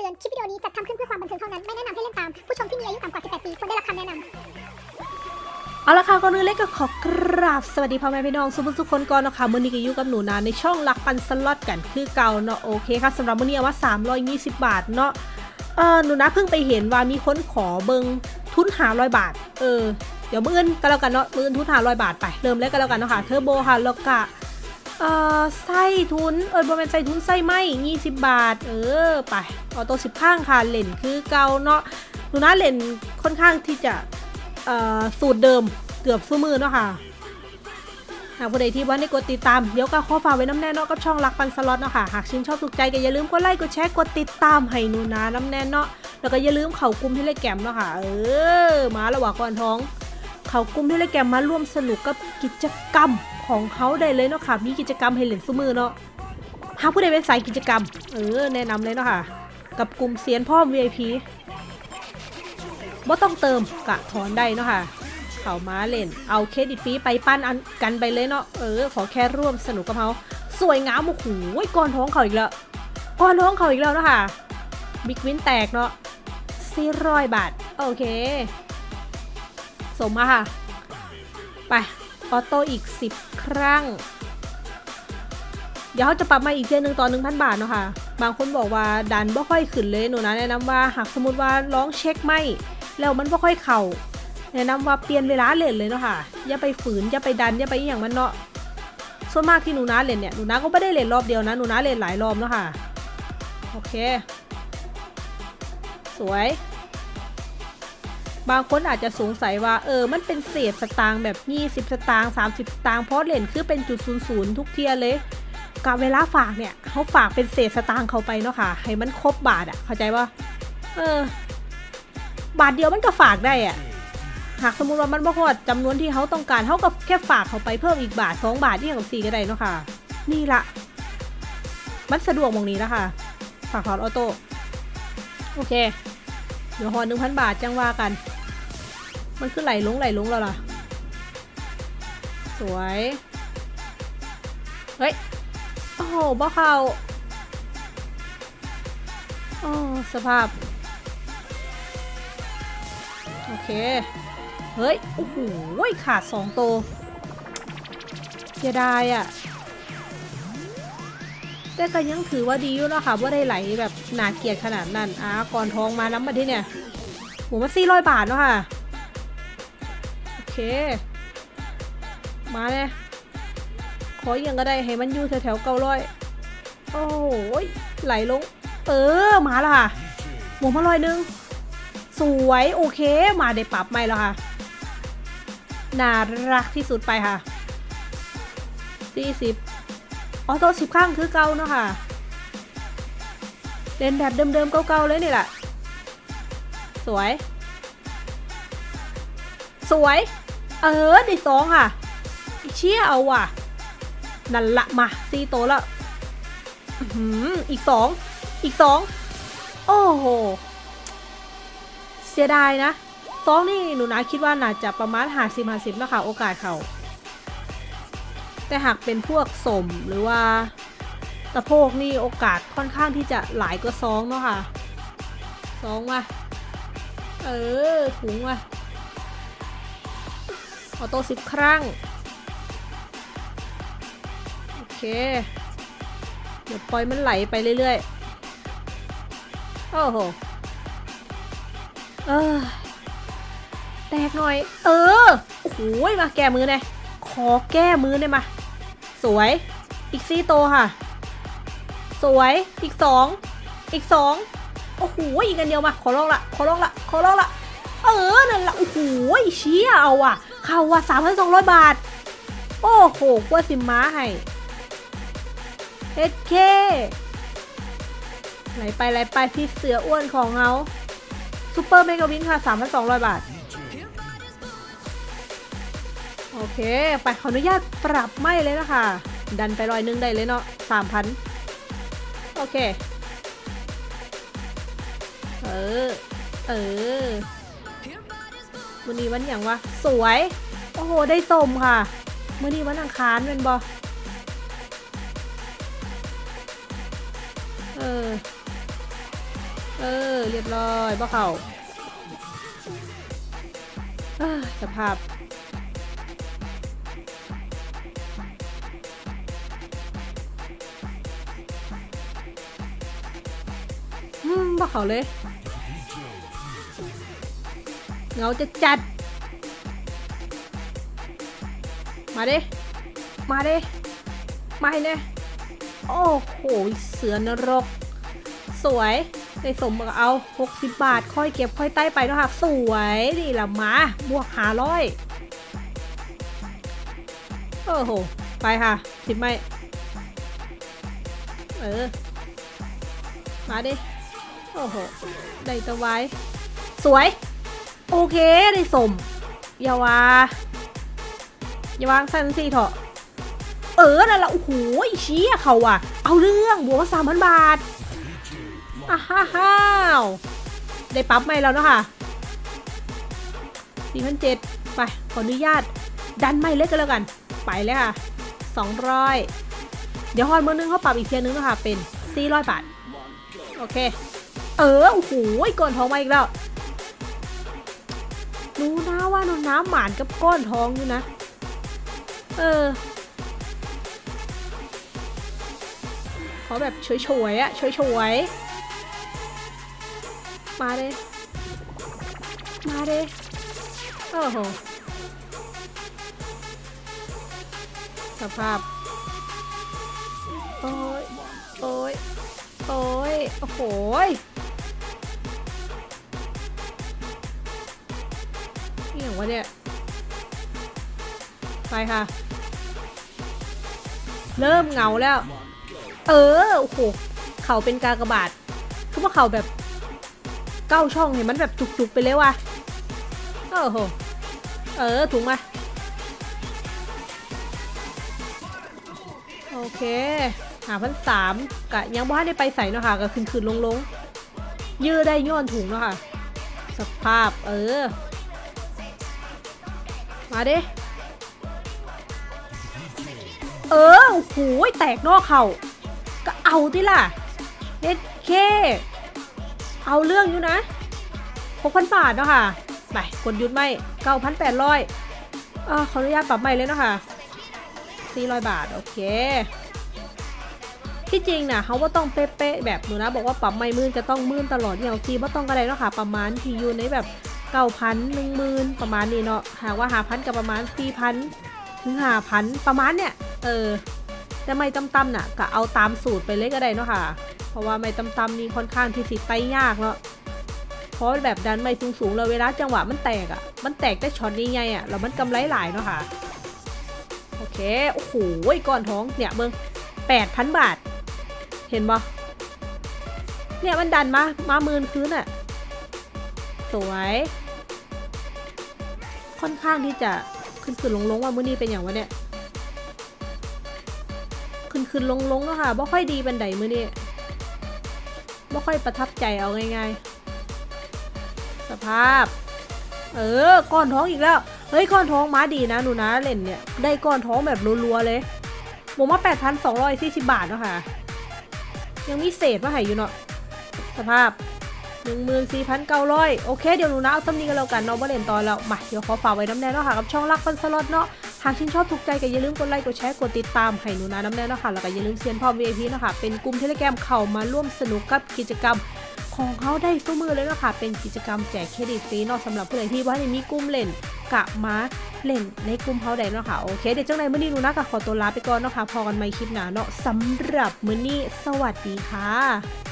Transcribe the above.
ตือน คลิปวิดีโอนี้จัดทำขึ้นเพื่อความบันเทิงเท่านั้น ไม่แนะนำให้เล่นตาม ผู้ชมที่มีอายุต่ำกว่า 18 ปีควรได้รับคำแนะนำเอาละค่ะก่อนอื่นเล็กก็ขอกราบสวัสดีพ่อแม่พี่น้องสุภาพทุกคนก่อนนะคะมื่อนี้ก็อยู่กับหนูนาในช่องหลักปันสล็อตกันคือเก่าเนาะโอเคค่ะสำหรับมื่อนี้เอาว่า320 บาทเนาะเออหนูนาเพิ่งไปเห็นว่ามีคนขอเบิงทุนหาร้อยบาท เออเดี๋ยวมืออื่นก็แล้วกันเนาะมืออื่นทุนหาร้อยบาทไปเริ่มเลยก็แล้วกันเนาะค่ะเทอร์โบค่ะแล้วก็ เออไส้ทุนเออบริเวณไส้ทุนไส้ไหม20บบาท เออไปออโต้สิบข้างค่ะเล่นคือเก่าเนาะหนูนาเล่นค่อนข้างที่จะเอ่อสูตรเดิมเกือบสู้มือเนาะค่ะหากผู้ใดที่ว่าในกดติดตาม เดี๋ยวก็ขอฝากไว้น้ำแน่เนาะกับช่องรักปันสล็อตเนาะค่ะ หากชื่นชอบถูกใจก็อย่าลืมกดไลค์กดแชร์กดติดตามให้หนูนะน้ำแน่เนาะแล้วก็อย่าลืมเข่ากลุ่มที่เล่แกมเนาะค่ะ เออมาระหว่างก่อนท้อง เขากลุ่มที่เลแกมมาร่วมสนุกกับกิจกรรมของเขาได้เลยเนาะค่ะ มีกิจกรรมให้เล่นสู้มือเนาะหากผู้ใดเป็นสายกิจกรรม เออ แนะนำเลยเนาะค่ะ กับกลุ่มเซียนพ่อม VIP บ่ต้องเติมกะถอนได้เนาะค่ะ เขามาเล่น เอาเครดิตฟรีไปปั้นอันกันไปเลยเนาะ เออ ขอแค่ร่วมสนุกกับเขาสวยงามโอ้โหก้อนท้องเขาอีกแล้วก้อนท้องเขาอีกแล้วเนาะค่ะ บิ๊กวินแตกเนาะสี่ร้อยบาท โอเค สมมาค่ะ ไป ออโต้อีก 10 ครั้ง เดี๋ยวเขาจะปรับมาอีกเทียหนึ่งต่อ1,000 บาทเนาะค่ะ บางคนบอกว่าดันบ่ค่อยขึ้นเลยหนูนะแนะนำว่าหากสมมติว่าร้องเช็คไม่ แล้วมันบ่ค่อยเข่าแนะนำว่าเปลี่ยนเวลาเล่นเลยเนาะค่ะ อย่าไปฝืน อย่าไปดัน อย่าไปอย่างมันเนาะส่วนมากที่หนูนาเล่นเนี่ย หนูนาก็ไม่ได้เล่นรอบเดียวนะ หนูนาเล่นหลายรอบเนาะค่ะ โอเค สวย บางคนอาจจะสงสัยว่าเออ มันเป็นเศษสตางค์แบบ 20 สตางค์30 สตางค์เพราะเล่นคือเป็นจุดศูนย์ศูนย์ทุกเทื่อเลยกับเวลาฝากเนี่ยเขาฝากเป็นเศษสตางค์เขาไปเนาะค่ะ ให้มันครบบาทอะเข้าใจปะเออ บาทเดียวมันก็ฝากได้อะหากสมมุติว่ามันบ่ฮอดจำนวนที่เขาต้องการเขาก็แค่ฝากเขาไปเพิ่มอีกบาทสองบาทที่อย่างกับสี่ก็ได้เนาะค่ะ นี่ละมันสะดวกมองนี้แล้วค่ะฝากถอนออโต้โอเค เดี๋ยวหอหนึ่งพันบาทจังว่ากัน มันคือไหลลงไหลลงแล้วล่ะ สวย เฮ้ย โอ้โหบ่เขาโอ้สภาพ โอเค เฮ้ย โอ้โหขาดสองโตเสียดายอะ่ะ แต่ก็ยังถือว่าดีอยู่เนาะค่ะว่าได้ไหลแบบหนาเกลียดขนาดนั้นอะก่อนทองมาน้ำมาที่เนี่ยหัวมาสี่ร้อยบาทเนาะค่ะ โอเค มาเลยขออย่างก็ได้ให้มันอยู่แถวๆเก้าร้อยโอ้ยไหลลง เออ มาและค่ะหมูมาลอยหนึง สวย โอเค มาได้ปรับใหม่แล้วค่ะ น่ารักที่สุดไปค่ะ 40 ออโต้สิบข้างคือเก่าเนาะค่ะ เล่นแบบเดิมๆเก่าๆเลยนี่แหละ สวย สวย เออได้สองค่ะ เชี่ยเอาว่ะ นั่นละมาซีโตแล้วอืมอีกสอง อีกสอง โอ้โห เสียดายนะซองนี่หนูนะคิดว่าน่าจะประมาณหาสิบหาสิบนะคะโอกาสเขา แต่หากเป็นพวกสมหรือว่าตะโพกนี่โอกาสค่อนข้างที่จะหลายกว่าซองเนาะค่ะซองมาเออถุงมาออโต้สิบครั้ง โอเค เดี๋ยวปล่อยมันไหลไปเรื่อยๆ โอ้โห เออ แตกหน่อย เออ โอ้โหมาแก้มือหน่อยขอแก้มือหน่อยมา สวย อีกซี่โตวค่ะ สวย อีกสอง อีกสองโอ้โหอีกอันเดียวมา ขอร้องละ ขอร้องละ ขอร้องละ เออ นั่นละ โอ้โหเชี่ยเอาว่ะ เข้าว่ะสามพันสองร้อยบาท โอ้โหกว่าสิม้าให้เฮ็ดเคไหลไปไหลไปพี่เสืออ้วนของเขาซูเปอร์เมกาวินค่ะ3,200บาท โอเค ไปขออนุญาตปรับไม่เลยนะคะ ดันไปร้อยหนึงได้เลยเนาะ3,000โอเค เออ เออวันนี้วันอย่างวะ สวย โอ้โห ได้สมค่ะมื่อนี้วันอังคารเป็นบอเออ เออ เรียบร้อยบ่เขาสภาพ อืมบ่เขาเลยเหงาจะจัด มาดิ มาดิ มาให้เนี่ยโอ้โห เสือนรก สวยได้สมกับเอา 60 บาท ค่อยเก็บค่อยใต้ไปนะคะสวย นี่ละมา บวกหาร้อยโอ้โห ไปค่ะ สิบไม่ เออ มาดิ อ้โห ได้ตะไว้ สวย โอเค ได้สม อย่าวาอย่าวางสั้นสิเถอะ เออนั่นละโอ้โหเชี้เขาอะ เอาเรื่องบวกสามพันบาทอ้าฮ่าฮาได้ปั๊บไหมแล้วเนาะค่ะสี่พันเจ็ดไป ขออนุญาต ดันไม่เล็กกันแล้วกัน ไปเลยค่ะสองร้อยเดี๋ยวฮอนมือนึงเขาปรับอีกเทียนึงเนาะค่ะเป็นสี่ร้อยบาท โอเค เออโอ้โหก้อนทองมาอีกแล้วรู้นะว่าน้องน้ำหมานกับก้อนทองอยู่นะ เออ ขอแบบช่วยๆอะช่วยๆมาเลยมาเลยโอ้โหสภาพ โอ้ย โอ้ย โอ้ย โอ้โห ยนี่องวะเนี่ย ไปค่ะ เริ่มเหงาแล้ว เออ โอ้โห เขาเป็นกากบาทคือว่าเขาแบบเก้าช่องเห็นมันแบบจุกๆไปเลยว่ะโอ้โห เออถูกไหมโอเค หาพันสามกะยังบ้านได้ไปใส่เนาะค่ะก็คืนคืนลงลงๆ ยื้อได้ย้อนถุงเนาะค่ะ สภาพ เออ มาดิ เออโอ้โหแตกนอกเขาก็เอาที่ล่ะเด็ดเคเอาเรื่องอยู่นะหกพันบาทเนาะค่ะ ไปกดหยุดไม่เก้าพันแปดร้อยอ่าขออนุญาตปรับใหม่เลยเนาะค่ะสี่ร้อยบาท โอเค ที่จริงนะเขาว่าต้องเป๊ะๆแบบหนูนะ บอกว่าปรับไม่มื่นจะต้องมื่นตลอดอย่างซีว่าต้องกระไรเนาะค่ะ ประมาณที่อยู่ในแบบ เก้าพันหนึ่งหมื่นประมาณนี้เนาะหากว่าหาพันกับประมาณสี่พันถึงหาพันประมาณเนี่ย เออ แต่ไม่ต่ำๆน่ะก็เอาตามสูตรไปเลยก็ได้เนาะค่ะ เพราะว่าไม่ต่ำๆนี่ค่อนข้างที่สิไตยากเนาะเพราะแบบดันไม่สูงๆเลยเวลาจังหวะมันแตกอะ่ะ มันแตกได้ช็อตใหญ่ๆอะแล้วมันกำไรหลายเนาะค่ะ โอเค โอ้โหก้อนท้องเนี่ยเบิ้งแปดพันบาท เห็นปะเนี่ยมันดันมา มาหมื่นคืนอะ่ะ สวย ค่อนข้างที่จะขึ้นขึ้นลงลงว่ามื้อนี้เป็นอย่างวะเนี่ยขึ้นขึ้นลงลงแล้วค่ะบ่ค่อยดีบันไดมื้อนี้บ่ค่อยประทับใจเอาง่ายๆ สภาพ เออก้อนท้องอีกแล้วเฮ้ยก้อนท้องมาดีนะหนูนะเล่นเนี่ยได้ก้อนท้องแบบรัวๆเลยผมว่า8,240 บาทเนาะค่ะยังมีเศษมาให้อยู่เนาะสภาพ 14,900 โอเค เดี๋ยวหนูนะเอาซ้ำนี้กันแล้วกันเนาะว่เล่นตอนแล้ว มา เดี๋ยวขอฝากไว้น้ำแน่เนาะค่ะ กับช่องรักฟันสล็อตเนาะ หากชื่นชอบถูกใจก็อย่าลืมกดไลค์ กดแชร์ กดติดตามให้หนูนาน้ำแน่เนาะค่ะ แล้วก็อย่าลืมเซียนพร้อ VIP เนาะค่ะ เป็นกลุ่มเทเลแกรมเข้ามาร่วมสนุกกับกิจกรรมของเขาได้สู้มือเลยเนาะค่ะเป็นกิจกรรมแจกเครดิตฟรีเนาะสำหรับผู้ใดที่ว่าได้มีกลุ่มเล่นกะมาเล่นในกลุ่มเขาได้เนาะค่ะโอเคเดี๋ยวจังไรมื้อนี้หนูนะก็ขอตัวลาไปก่อนเนาะค่ะพอกันใหม่คลิปหน้าเนาะสำหรับมื้อนี้สวัสดีค่ะ